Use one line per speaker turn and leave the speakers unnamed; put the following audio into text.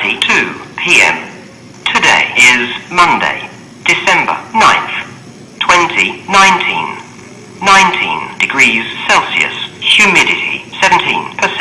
6.32 p.m. Today is Monday, December 9th, 2019. 19 degrees Celsius, humidity 17%.